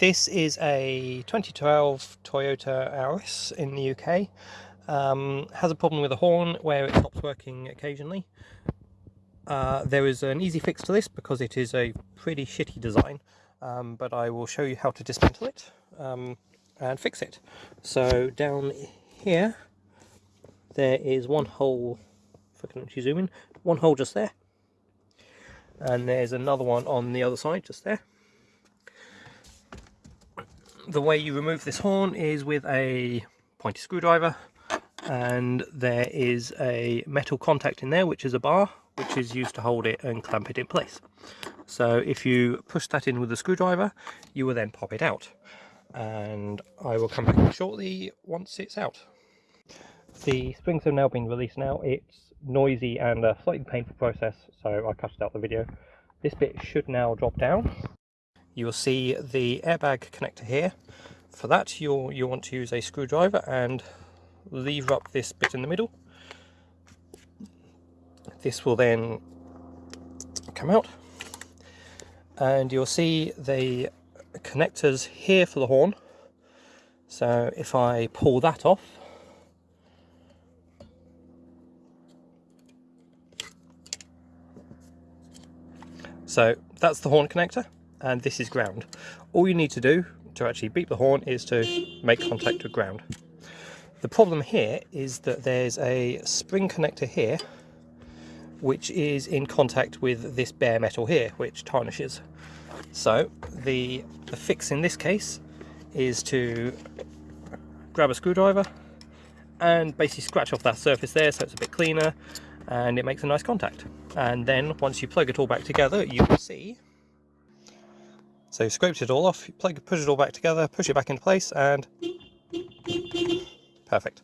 This is a 2012 Toyota Auris in the UK. Um, has a problem with the horn where it stops working occasionally. Uh, there is an easy fix to this because it is a pretty shitty design, um, but I will show you how to dismantle it um, and fix it. So down here, there is one hole, if I can actually zoom in, one hole just there. And there's another one on the other side, just there the way you remove this horn is with a pointy screwdriver and there is a metal contact in there which is a bar which is used to hold it and clamp it in place. So if you push that in with a screwdriver you will then pop it out and I will come back shortly once it's out. The springs have now been released now, it's noisy and a slightly painful process so I cut out the video. This bit should now drop down you will see the airbag connector here. For that you'll, you'll want to use a screwdriver and lever up this bit in the middle. This will then come out and you'll see the connectors here for the horn. So if I pull that off, so that's the horn connector and this is ground. All you need to do to actually beep the horn is to make contact with ground. The problem here is that there's a spring connector here which is in contact with this bare metal here which tarnishes. So the, the fix in this case is to grab a screwdriver and basically scratch off that surface there so it's a bit cleaner and it makes a nice contact. And then once you plug it all back together you will see so you've scraped it all off, plug, push it all back together, push it back into place, and perfect.